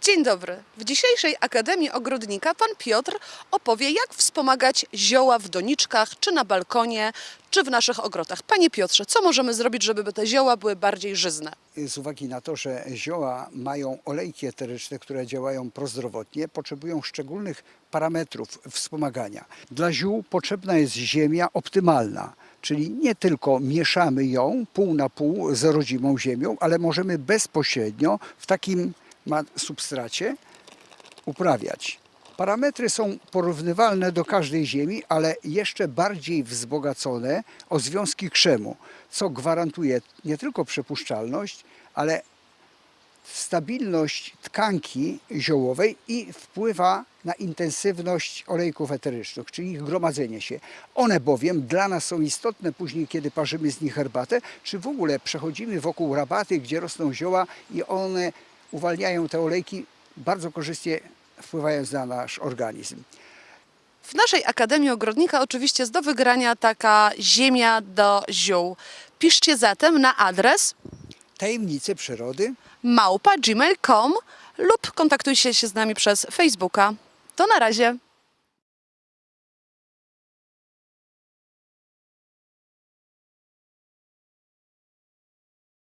Dzień dobry. W dzisiejszej Akademii Ogrodnika pan Piotr opowie, jak wspomagać zioła w doniczkach, czy na balkonie, czy w naszych ogrodach. Panie Piotrze, co możemy zrobić, żeby te zioła były bardziej żyzne? z uwagi na to, że zioła mają olejki eteryczne, które działają prozdrowotnie, potrzebują szczególnych parametrów wspomagania. Dla ziół potrzebna jest ziemia optymalna, czyli nie tylko mieszamy ją pół na pół z rodzimą ziemią, ale możemy bezpośrednio w takim ma- substracie uprawiać. Parametry są porównywalne do każdej ziemi, ale jeszcze bardziej wzbogacone o związki krzemu, co gwarantuje nie tylko przepuszczalność, ale stabilność tkanki ziołowej i wpływa na intensywność olejków eterycznych, czyli ich gromadzenie się. One bowiem dla nas są istotne później, kiedy parzymy z nich herbatę, czy w ogóle przechodzimy wokół rabaty, gdzie rosną zioła i one uwalniają te olejki, bardzo korzystnie wpływając na nasz organizm. W naszej Akademii Ogrodnika oczywiście jest do wygrania taka ziemia do ziół. Piszcie zatem na adres Tajemnice przyrody małpa.gmail.com lub kontaktujcie się z nami przez Facebooka. To na razie.